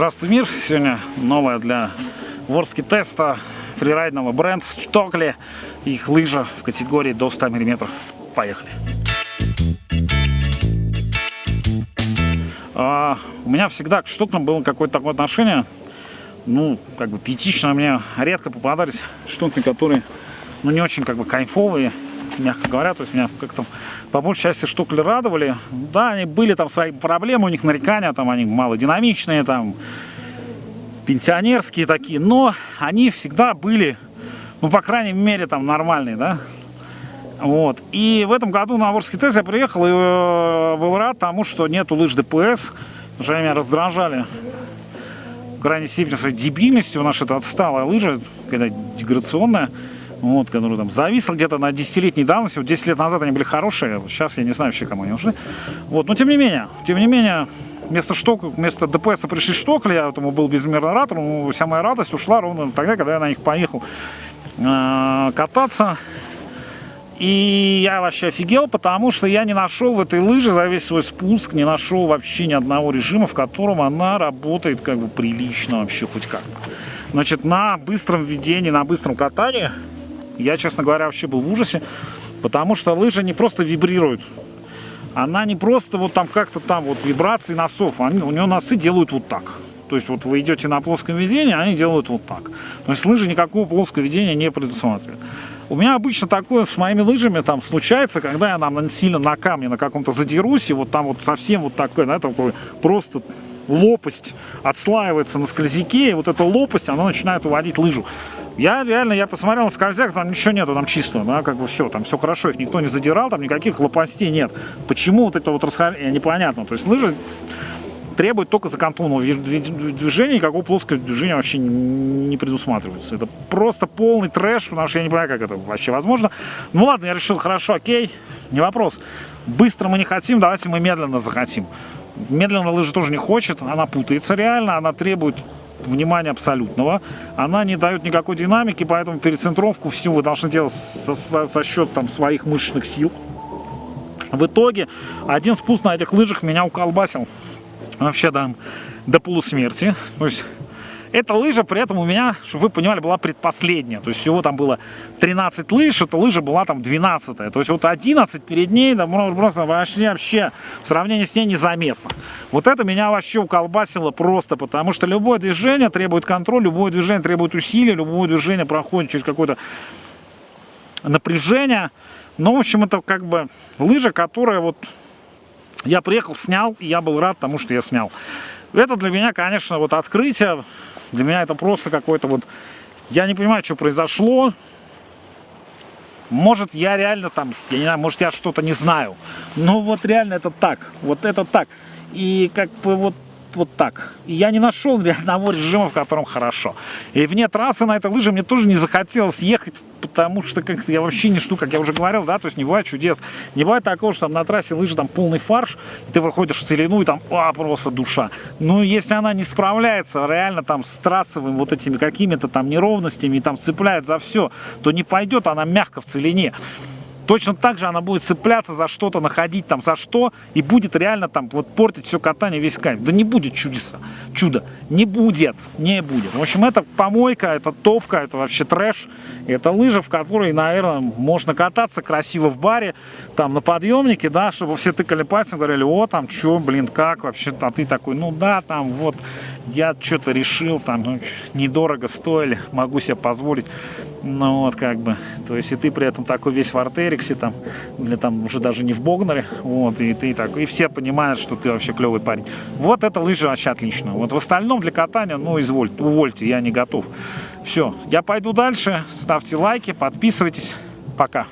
Здравствуй, мир! Сегодня новая для Ворски теста фрирайдного бренд Штокли. Их лыжа в категории до 100 мм. Поехали! А, у меня всегда к штукам было какое-то такое отношение. Ну, как бы пятично мне редко попадались штуки, которые ну, не очень как бы кайфовые мягко говоря. То есть меня как-то по большей части штукли радовали. Да, они были там свои проблемы, у них нарекания, там они малодинамичные, там пенсионерские такие, но они всегда были, ну, по крайней мере, там нормальные, да. Вот. И в этом году на Ворский тест я приехал и э, был рад тому, что нету лыж ДПС, они меня раздражали в крайней степени своей дебильностью. У нас это отсталая лыжа, когда деградационная вот, которые там зависла где-то на десятилетней давности, вот 10 лет назад они были хорошие, сейчас я не знаю вообще, кому они нужны. Вот, но тем не менее, тем не менее, вместо шток, вместо ДПС пришли штокли, я этому был безмерно рад, но вся моя радость ушла ровно тогда, когда я на них поехал э, кататься. И я вообще офигел, потому что я не нашел в этой лыже за весь свой спуск, не нашел вообще ни одного режима, в котором она работает как бы прилично вообще хоть как. Значит, на быстром ведении, на быстром катании я, честно говоря, вообще был в ужасе, потому что лыжа не просто вибрирует. Она не просто вот там как-то там вот вибрации носов, они, у нее носы делают вот так. То есть вот вы идете на плоском ведении, они делают вот так. То есть лыжи никакого плоского ведения не предусматривают. У меня обычно такое с моими лыжами там случается, когда я там сильно на камне на каком-то задерусь, и вот там вот совсем вот такой, да, такой просто лопасть отслаивается на скользяке, и вот эта лопасть, она начинает уводить лыжу. Я реально, я посмотрел на скользяк, там ничего нету, там чисто, да, как бы все, там все хорошо, их никто не задирал, там никаких лопастей нет. Почему вот это вот расхождение, непонятно. То есть лыжи требуют только закантонного движения, никакого плоского движения вообще не предусматривается. Это просто полный трэш, потому что я не понимаю, как это вообще возможно. Ну ладно, я решил, хорошо, окей, не вопрос. Быстро мы не хотим, давайте мы медленно захотим. Медленно лыжа тоже не хочет, она путается реально, она требует внимания абсолютного. Она не дает никакой динамики, поэтому перецентровку всю вы должны делать со, со, со счет там, своих мышечных сил. В итоге один спуск на этих лыжах меня уколбасил вообще до, до полусмерти. То есть эта лыжа при этом у меня, чтобы вы понимали, была предпоследняя. То есть всего там было 13 лыж, эта лыжа была там 12 -я. То есть вот 11 перед ней, да, просто вообще, вообще в сравнении с ней незаметно. Вот это меня вообще уколбасило просто, потому что любое движение требует контроля, любое движение требует усилий, любое движение проходит через какое-то напряжение. Ну, в общем, это как бы лыжа, которая вот я приехал, снял, и я был рад тому, что я снял. Это для меня, конечно, вот открытие. Для меня это просто какой-то вот... Я не понимаю, что произошло. Может, я реально там, я не знаю, может, я что-то не знаю. Но вот реально это так. Вот это так. И как бы вот вот так. И я не нашел ни одного режима, в котором хорошо. И вне трассы на этой лыже мне тоже не захотелось ехать потому что как-то я вообще не жду, как я уже говорил, да, то есть не бывает чудес. Не бывает такого, что там на трассе лыжи там полный фарш, и ты выходишь в целину, и там, а, просто душа. Ну, если она не справляется реально там с трассовыми вот этими какими-то там неровностями, и там цепляет за все, то не пойдет она мягко в целине. Точно так же она будет цепляться за что-то, находить там за что, и будет реально там вот портить все катание, весь кайф. Да не будет чудеса, чудо. Не будет, не будет. В общем, это помойка, это топка, это вообще трэш. Это лыжа, в которой, наверное, можно кататься красиво в баре, там на подъемнике, да, чтобы все тыкали пальцем, говорили, о, там, что, блин, как вообще, а ты такой, ну да, там, вот, я что-то решил, там, ну, недорого стоили, могу себе позволить. Ну вот как бы, то есть и ты при этом такой весь в артериксе, там, или там уже даже не в Богнере, вот, и ты так, и все понимают, что ты вообще клевый парень. Вот это лыжи вообще отлично. Вот в остальном для катания, ну извольте, увольте, я не готов. Все, я пойду дальше, ставьте лайки, подписывайтесь, пока.